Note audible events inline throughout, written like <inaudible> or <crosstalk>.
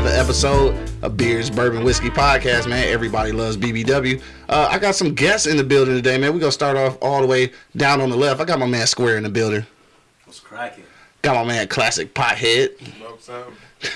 another episode of Beers, Bourbon, Whiskey Podcast, man. Everybody loves BBW. Uh, I got some guests in the building today, man. We're going to start off all the way down on the left. I got my man Square in the building. What's cracking? Got my man Classic Pothead.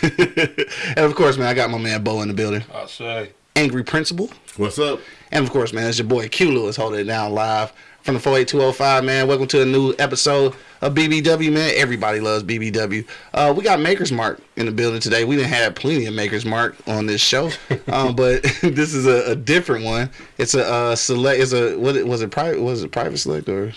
<laughs> and of course, man, I got my man Bo in the building. I say. Angry Principal. What's up? And of course, man, it's your boy Q Lewis holding it down live from the 48205, man. Welcome to a new episode of BBW, man. Everybody loves BBW. Uh, we got Maker's Mark in the building today. We didn't have plenty of Maker's Mark on this show, um, <laughs> but <laughs> this is a, a, different one. It's a uh, select. It's a what was it private? Was it private select or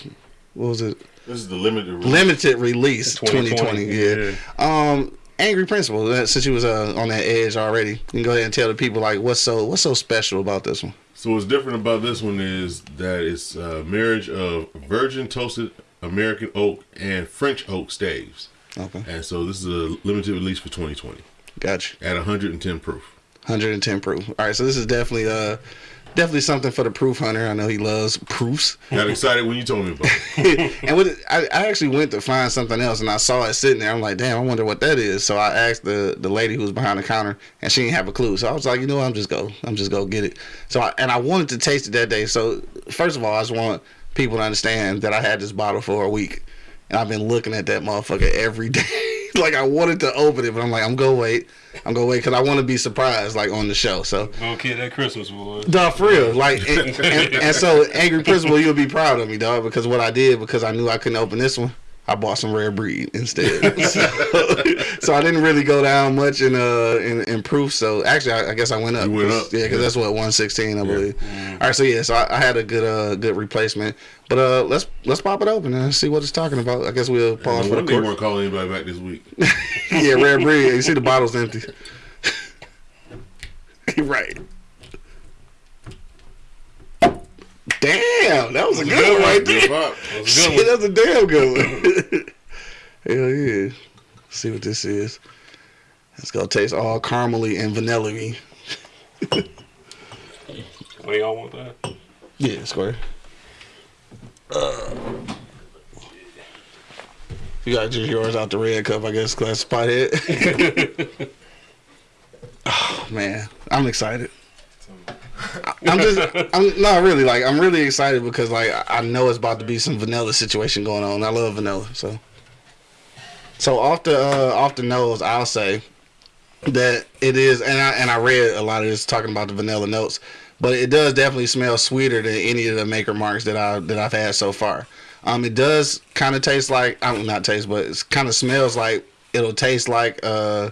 what was it? This is the limited release. limited release 2020. 2020, yeah. Um, Angry Principal. uh, Since you was uh, on that edge already, you can go ahead and tell the people like what's so what's so special about this one. So what's different about this one is that it's a marriage of virgin toasted American oak and French oak staves. Okay, And so this is a limited release for 2020 gotcha. at 110 proof. 110 proof. All right, so this is definitely uh definitely something for the proof hunter. I know he loves proofs. Got excited when you told me about it. <laughs> and with it, I, I actually went to find something else, and I saw it sitting there. I'm like, damn, I wonder what that is. So I asked the the lady who was behind the counter, and she didn't have a clue. So I was like, you know, what, I'm just go, I'm just go get it. So I, and I wanted to taste it that day. So first of all, I just want people to understand that I had this bottle for a week, and I've been looking at that motherfucker every <laughs> day. <laughs> like I wanted to open it, but I'm like, I'm gonna wait. I'm gonna wait because I want to be surprised, like on the show. So Little kid at Christmas was. Dog, for real. Like, and, and, and <laughs> so, Angry Principal, you'll be proud of me, dog, because what I did, because I knew I couldn't open this one, I bought some rare breed instead. <laughs> so, so I didn't really go down much in uh in, in proof. So actually, I, I guess I went up. You went 'cause- up, yeah, because yeah. that's what 116, I believe. All right, so yeah, so I, I had a good uh good replacement. But uh, let's let's pop it open and see what it's talking about. I guess we'll pause And for the they court. weren't calling anybody back this week. <laughs> yeah, rare breed. You see the bottle's empty. <laughs> right. Damn, that was a good one right there. That was a good <laughs> Shit, one. that's a damn good one. <laughs> Hell yeah. Let's see what this is. It's gonna taste all caramely and vanilla-y. <laughs> What do y'all want that? Yeah, square. Uh, you got just yours out the red cup, I guess, Classic Pothead. oh man, I'm excited. <laughs> I'm just, I'm not really like, I'm really excited because like I- know it's about to be some vanilla situation going on. I love vanilla, so. So off the uh, off the nose, I'll say that it is, and I and I read a lot of this talking about the vanilla notes, but it does definitely smell sweeter than any of the maker marks that I that I've had so far. Um, it does kind of taste like I don't not taste, but it kind of smells like it'll taste like uh,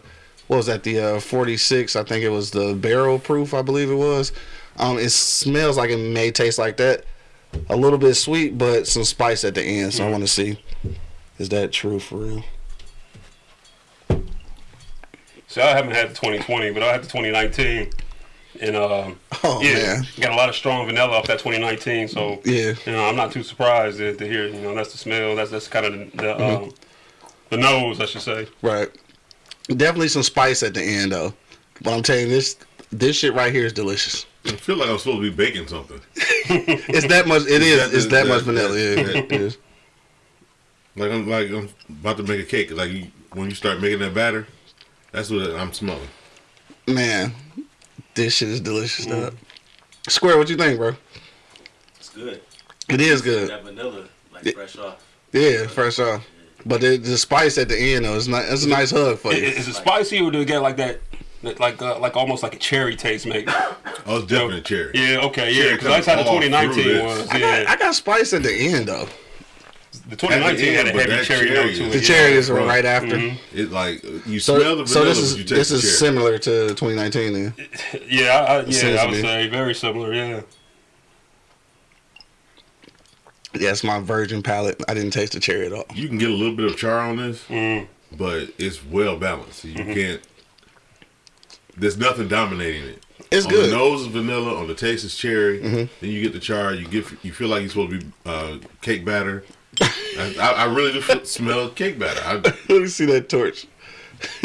what was that the uh 46? I think it was the barrel proof, I believe it was. Um, it smells like it may taste like that, a little bit sweet, but some spice at the end. So I want to see, is that true for real? See, I haven't had the 2020, but I had the 2019. And um, Oh yeah, man, got a lot of strong vanilla off that 2019. So yeah. you know, I'm not too surprised to, to hear. You know, that's the smell. That's that's kind of the the, Mm-hmm. um, the nose, I should say. Right. Definitely some spice at the end though. But I'm telling you this this shit right here is delicious. I feel like I'm supposed to be baking something. <laughs> It's that much it <laughs> is That- it's that that- much vanilla. that- Yeah, that- it is. <laughs> Like I'm like I'm about to make a cake. Like you, when you start making that batter, that's what I'm smelling. Man, this shit is delicious mm. dog. Square, what you think, bro? It's good. It is good. That vanilla, like Yeah. fresh off. Yeah, fresh off. But the, the spice at the end though, it's not it's a nice hug for Is, you. is it spicy or do it get like that? that- Like uh, like almost like a cherry taste, maybe. Oh, it's definitely cherry. Yeah, okay, yeah. Cherry Because that's how the 2019 through this. I got, I got spice at the end though. the 2019 had a heavy cherry cherry note to it. The yeah. cherry is Right. right after. Mhm. It like you So, smell the so vanilla, this is but you taste this the is cherry. similar to 2019 then. <laughs> Yeah, I, I, yeah, I would say very similar. Yeah. Yeah, it's my virgin palate. I didn't taste the cherry at all. You can get a little bit of char on this, Mm. but it's well balanced. You Mm-hmm. can't. There's nothing dominating it. It's on good. The nose is vanilla. On the taste is cherry. Then you get the char. You get you feel like you're supposed to be uh, cake batter. I, I, I really do smell cake batter. I, <laughs> Let me see that torch. <laughs>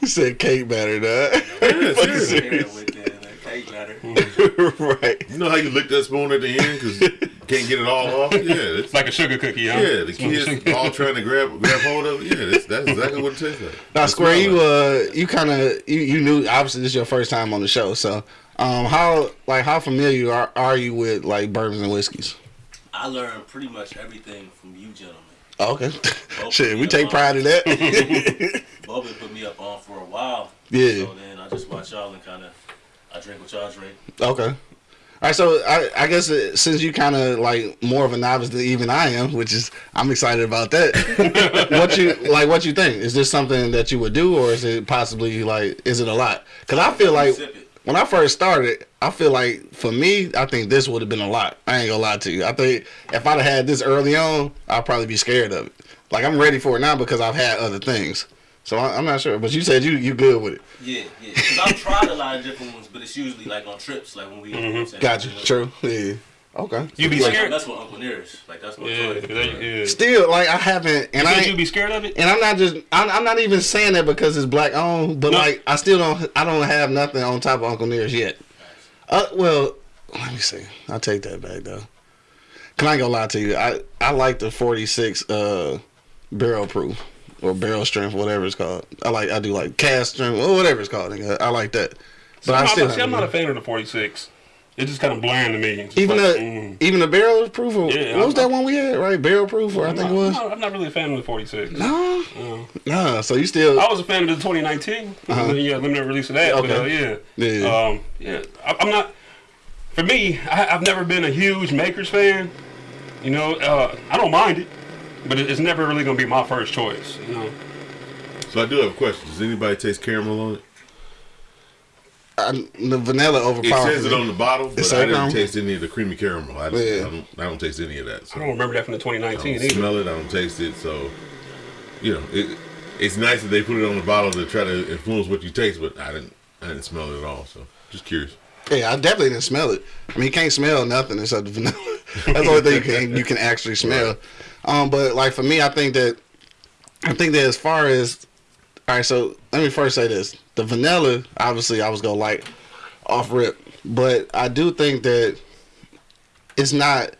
you said cake batter, dog. yeah, Fucking seriously. Serious. with that, that cake batter. <laughs> right. You know how you lick that spoon at the end because can't get it all off. <laughs> Yeah, it's It's like a sugar cookie, huh? yeah. The kids all trying to grab grab hold of it. Yeah, that's, that's exactly what it tastes like. Now, Square, you like. uh, you kind of you, you knew obviously this is your first time on the show, so um, how like how familiar are, are you with like bourbons and whiskeys? I learned pretty much everything from you gentlemen. Oh, okay, <laughs> shit, we take pride in that. <laughs> Bobby put me up on for a while. Yeah. So then I just watch y'all and kind of I drink what y'all drink. okay. All right, so I, I guess uh, since you kind of like more of a novice than even I am, which is I'm excited about that. <laughs> what you like? What you think? Is this something that you would do, or is it possibly like? Is it a lot? Because I feel like when I first started, I feel like for me, I think this would have been a lot. I ain't gonna lie to you. I think if I'd have had this early on, I'd probably be scared of it. Like I'm ready for it now because I've had other things. So I, I'm not sure. But you said you you good with it. Yeah, yeah. Because I've tried a lot of different ones, but it's usually like on trips, like when we. Mm-hmm. Got you. True. Yeah. Okay. You be Like, scared? that's what Uncle Nearest. Like that's what. Yeah, 'cause they- yeah. Still, like I haven't, and I Would you be scared of it? and I'm not just I'm, I'm not even saying that because it's black owned, but No. like I still don't I don't have nothing on top of Uncle Nearest yet. Uh, well, let me see. I'll take that back though. Can I ain't gonna lie to you? I I like the 46 uh barrel proof or barrel strength, whatever it's called. I like I do like cask strength or whatever it's called. nigga. I like that. But So I I'm, still not, see, I'm haven't- a fan of the 46. It's just kind of bland to me. Even like, the mm. even the barrel proof. Or, Yeah, what was I'm- that one we had? Right, barrel proof, or I I'm think not, it was. I'm not, I'm not really a fan of the 46. No, No. no. So you still I was a fan of the 2019. Uh-huh. Yeah, limited release of that. But, uh, Okay. yeah. Yeah. Um, yeah. I, I'm not. For me, I, I've never been a huge Makers fan. You know, uh, I don't mind it, but it's never really gonna be my first choice. You know. So I do have a question. Does anybody taste caramel on it? I, the vanilla overpowers. It overpowers says it on the bottle, but It's I didn't caramel? taste any of the creamy caramel. I, just, Yeah. I, don't, I don't taste any of that. So I don't remember that from the I 2019 don't either. smell it. I don't taste it. So, you know, it, it's nice that they put it on the bottle to try to influence what you taste, but I didn't. I didn't smell it at all. So, just curious. Yeah, I definitely didn't smell it. I mean, you can't smell nothing except the <laughs> vanilla. That's the only thing you can you can actually smell. Um, but like for me, I think that I think that as far as all right, so let me first say this: the vanilla, obviously, I was gonna like off rip, but I do think that it's not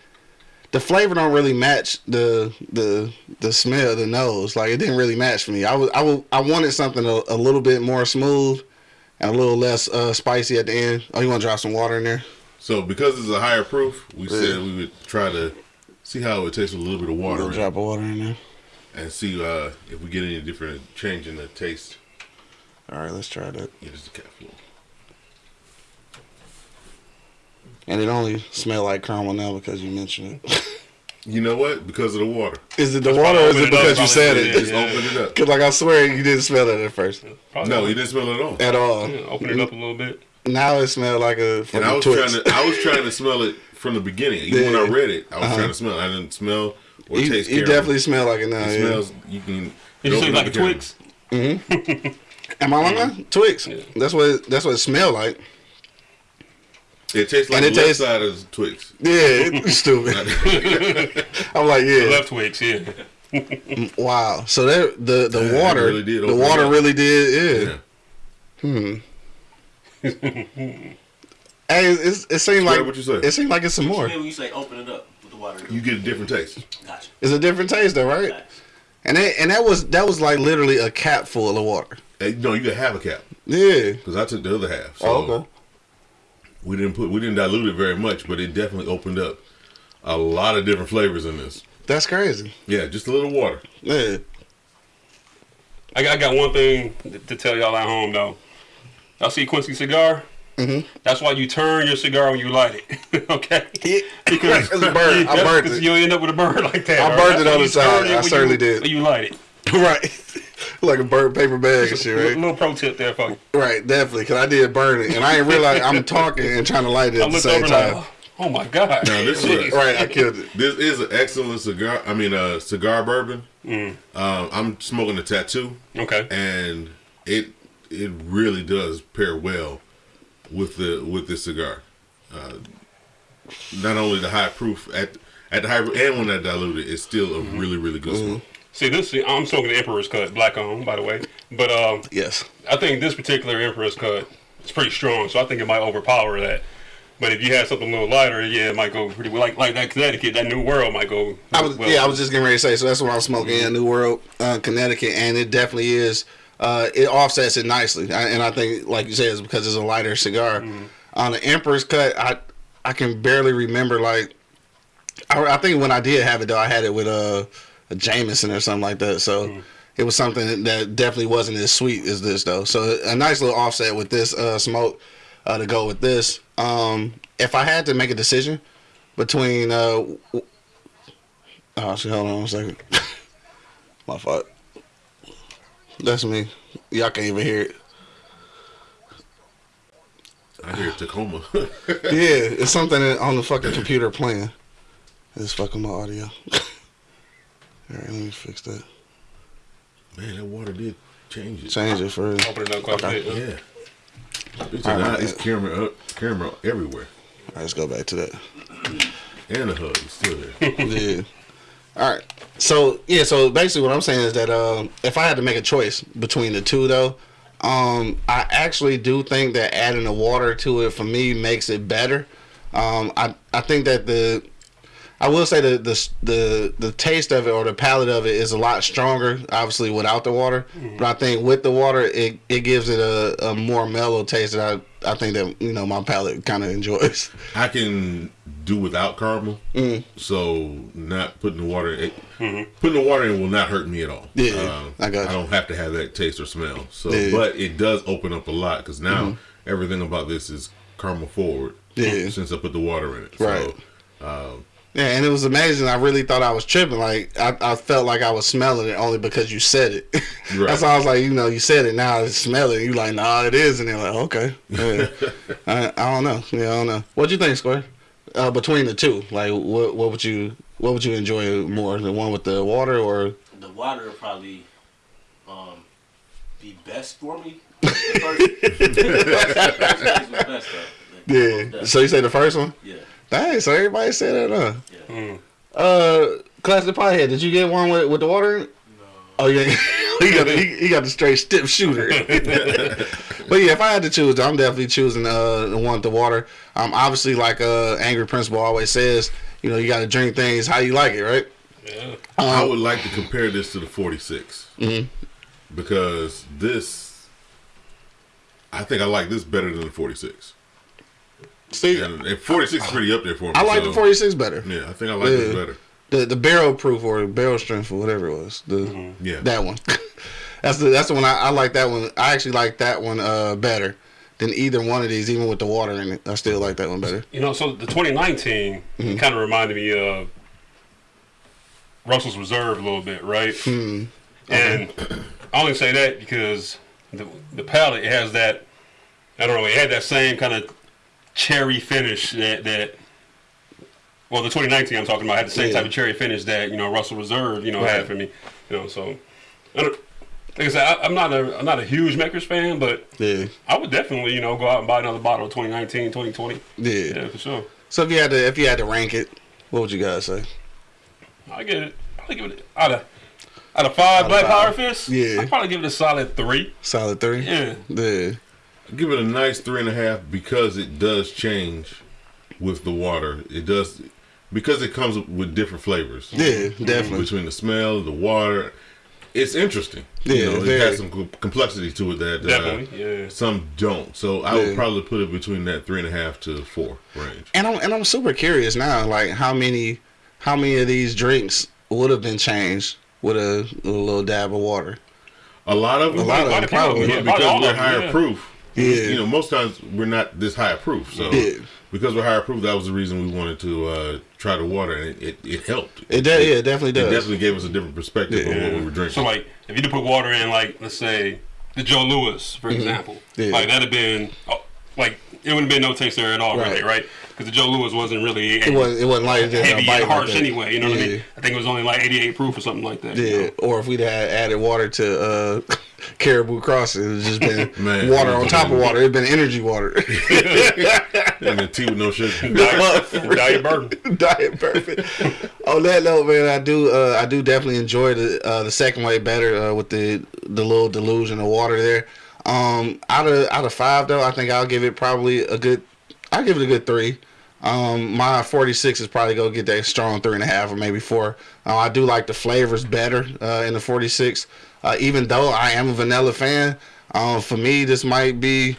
the flavor don't really match the the the smell, the nose. Like it didn't really match for me. I was I was, I wanted something a, a little bit more smooth and a little less uh, spicy at the end. Oh, you want to drop some water in there? So, because it's a higher proof, we Yeah. said we would try to see how it would taste with a little bit of A water drop of water in there. and see uh, if we get any different change in the taste. All right, let's try that. Yeah, just a capful. And it only smell like caramel now because you mentioned it. <laughs> You know what? Because of the water. is it the That's water or is probably it because you said it? Just Yeah. open it up. <laughs> Cause like I swear you didn't smell it at first Probably No, you didn't smell it at all. at all. Yeah, open it up a little bit. Now it smells like a And I was Twix. trying to, I was trying to smell it from the beginning. Even when I read it, I was Uh-huh. trying to smell. it. I didn't smell or You, taste. you caramel. definitely smell like it now. It yeah. smells. You can. Did you say open up like a the caramel. Twix? Am I lying? Twix. Yeah. That's what it, that's what it smelled like. It tastes like And the it left tastes- side of Twix. Yeah, it's stupid. <laughs> <laughs> I'm like, yeah. Left Twix, yeah. <laughs> Wow. So that the the Yeah, water, really did the water it up. really did. Yeah. Yeah. Hmm. Hey, it's, it seemed Square, like what you say? it seemed like it's some more. Then when you say open it up with the water, You get a different taste. gotcha. It's a different taste, though, right? Facts. And that, and that was that was like literally a cap full of water. Hey, no, you can have a cap Yeah. because I took the other half. So Oh, okay. We didn't put we didn't dilute it very much, but it definitely opened up a lot of different flavors in this. That's crazy. Yeah, just a little water. Yeah. I got, I got one thing to tell y'all at home though. Y'all see Quincy cigar? Mm -hmm. That's why you turn your cigar when you light it. <laughs> okay? Because it's a bird. I <laughs> burnt Because it. You'll end up with a bird <laughs> like that. I burned burnt it on the side. I certainly you, did. You light it. <laughs> right. like a burnt paper bag and shit, Little, right? little pro tip there for you. Right, definitely. Because I did burn it, and I didn't realize I'm <laughs> talking and trying to light it I the same over time. like, oh my god. Now this is a, Right, I killed it. this is an excellent cigar. I mean, uh, cigar bourbon. Mm. Um, I'm smoking a Tatuaje, Okay. and it it really does pair well with the with this cigar. Uh, not only the high proof at at the high and when that diluted, it's still a really really good smoke. See this. I'm smoking the Emperor's Cut, black on, by the way. But um, Yes. I think this particular Emperor's Cut is pretty strong, so I think it might overpower that. But if you had something a little lighter, yeah, it might go pretty well. Like like that Connecticut, that New World might go. I was well. yeah, I was just getting ready to say. So that's what I was smoking in New World, uh, Connecticut, and it definitely is. Uh, it offsets it nicely, I, and I think, like you said, it's because it's a lighter cigar. On the Emperor's cut, I I can barely remember like. I, I think when I did have it though, I had it with a, a Jameson or something like that. So it was something that definitely wasn't as sweet as this though. So a nice little offset with this uh, smoke uh, to go with this. Um, if I had to make a decision between uh, Oh, hold on a second. <laughs> My fault. That's me. Y'all can't even hear it. I hear Tacoma. <laughs> Yeah, it's something on the fucking computer playing. It's fucking my audio. <laughs> All right, let me fix that. Man, that water did change it. Change it for. Open it up quite Okay. a bit. Yeah. It's, All right, not, it's camera up, camera everywhere, All right, let's go back to that. and the hug is still there. <laughs> yeah. All right. So yeah. So basically, what I'm saying is that um, if I had to make a choice between the two, though, um, I actually do think that adding the water to it for me makes it better. Um, I I think that the I will say the the the the taste of it or the palate of it is a lot stronger, obviously without the water. But I think with the water, it, it gives it a, a more mellow taste that I I think that you know my palate kind of enjoys. <laughs> I can do without caramel, Mm. so not putting the water. It, Putting the water in will not hurt me at all. Yeah, Um, I got you. I don't have to have that taste or smell. So, Yeah. but it does open up a lot because now everything about this is caramel forward. Yeah. Since I put the water in it. Right. So, Yeah, and it was amazing. I really thought I was tripping. Like I, I felt like I was smelling it only because you said it. <laughs> Right. That's why I was like, you know, you said it now. I smell it. You like, nah, it is, and they're like, okay. Yeah. <laughs> I, I don't know. Yeah, I don't know. What do you think, Square? Uh, between the two, like, what what would you what would you enjoy more, the one with the water or? The water would probably um, be best for me. <laughs> The first, the first taste was best, though. Yeah. So you say the first one? Yeah. Dang. So everybody said that, huh? Yeah. Mm. Uh, classic pothead. Did you get one with, with the water in it? Oh yeah, <laughs> he got the, he, he got the straight stiff shooter. <laughs> but yeah, if I had to choose, I'm definitely choosing uh, the one with the water. Um, obviously, like uh, Angry Principal always says, you know, you got to drink things how you like it, right? Yeah. I would like to compare this to the 46 Mhm. because this, I think I like this better than the 46. See, And, and 46 is pretty up there for me. I like so, the 46 better. Yeah, I think I like this Yeah. better. The the barrel proof or barrel strength or whatever it was. The Yeah. that one. <laughs> that's the that's the one I, I like. That one. I actually like that one uh, better than either one of these, even with the water in it. I still like that one better. You know, so the 2019 Mm-hmm. kind of reminded me of Russell's Reserve a little bit, right? Hmm. And I only say that because the the palate it has that I don't know, it had that same kind of cherry finish that that well the 2019 I'm talking about had the same Yeah. type of cherry finish that you know Russell Reserve you know Right. had for me, you know. So I don't, like I said, I, I'm not a I'm not a huge Makers fan, but Yeah, I would definitely you know go out and buy another bottle of 2019, 2020. yeah. Yeah, for sure. So if you had to if you had to rank it, what would you guys say? I get it. I give it out of out of five of Black. Power Fists. Yeah. I'd probably give it a solid three. Solid three. Yeah. Yeah. Give it a nice three and a half because it does change with the water. It does because it comes with different flavors. Yeah, definitely. Between the smell, the water, it's interesting. Yeah, you know, it very. has some complexity to it that uh, Yeah. some don't. So I Yeah. would probably put it between that three and a half to four range. And I'm and I'm super curious now, like how many how many of these drinks would have been changed with a, a little dab of water? A lot of them, A lot of them, a few probably. of them, because yeah, probably all we're of higher yeah. proof. Yeah. You know, most times we're not this high proof. So Yeah. because we're higher proof, that was the reason we wanted to uh, try the water, and it, it, it helped. It does, yeah, it definitely It definitely gave us a different perspective of what we were drinking. So like, if you did put water in, like let's say the Joe Louis, for example, Mm-hmm. Yeah. like that'd have been oh, like it wouldn't have been no taste there at all, Right. really, right? Because the Joe Louis wasn't really it wasn't it wasn't like just heavy bite and harsh that. anyway. You know what I mean? I think it was only like 88 proof or something like that. you Yeah, know? or if we'd had added water to uh, <laughs> Caribou Crossing, it'd just been <laughs> Man, water on top of water. It'd been energy water. <laughs> and the tea with no sugar. Diet, diet burden. Diet perfect. On that note, man, I do uh, I do definitely enjoy the uh, the second way better uh, with the the little delusion of water there. Um, out of out of five though, I think I'll give it probably a good I give it a good three. Um, my 46 is probably gonna get that strong three and a half or maybe four. Uh, I do like the flavors better uh, in the 46. Uh, even though I am a vanilla fan, um, for me this might be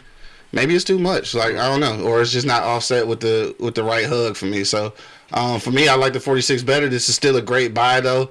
maybe it's too much. Like I don't know, or it's just not offset with the with the right hug for me. So um, for me, I like the 46 better. This is still a great buy though.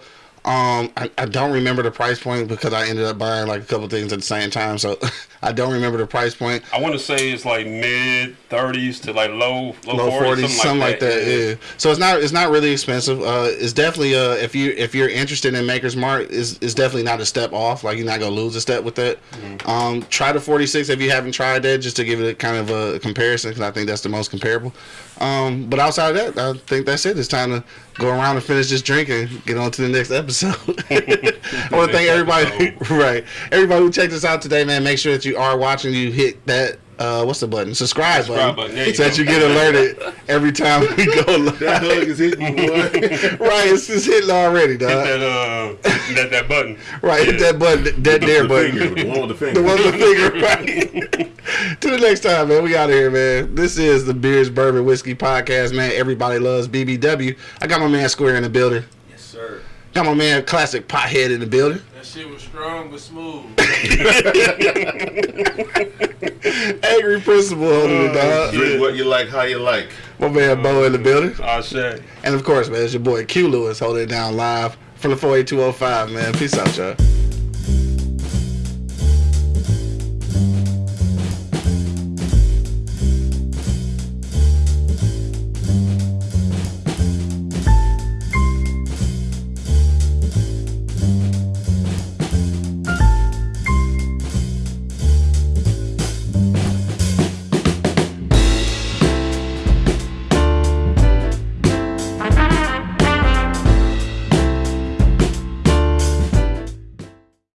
Um, I, I don't remember the price point because I ended up buying like a couple things at the same time, so <laughs> I don't remember the price point. I want to say it's like mid thirties to like low low, Low 40s, forties, something, like that. Yeah. So it's not it's not really expensive. Uh, it's definitely uh if you if you're interested in Maker's Mark, is it's definitely not a step off. Like you're not gonna lose a step with that. Um, try the 46 if you haven't tried that, just to give it a kind of a comparison because I think that's the most comparable. Um, but outside of that, I think that's it. It's time to go around and finish this drink and get on to the next episode. <laughs> I want to thank everybody, <laughs> right? Everybody who checked us out today, man. Make sure that you are watching. You hit that. Uh, what's the button? Subscribe, Subscribe button, button, you so that you get alerted every time we go <laughs> live. That hug is hitting you, boy. <laughs> right, it's, it's hitting already, Hit that uh that that button. Right, hit that button, that there the button. finger, the one with the finger. The one with the finger, right? <laughs> to the next time, man. We out of here, man. This is the Beers, Bourbon, Whiskey podcast, man. Everybody loves BBW. I got my man Square in the building. Yes, sir. Got my man Classic Pothead in the building. That shit was strong but smooth. <laughs> <laughs> Angry Principal holding it, dog. Uh, drink what you like, how you like. My man Bo in the uh, building. I say. And of course, man, it's your boy Q Lewis holding it down live from the 48205, man. Peace out, y'all.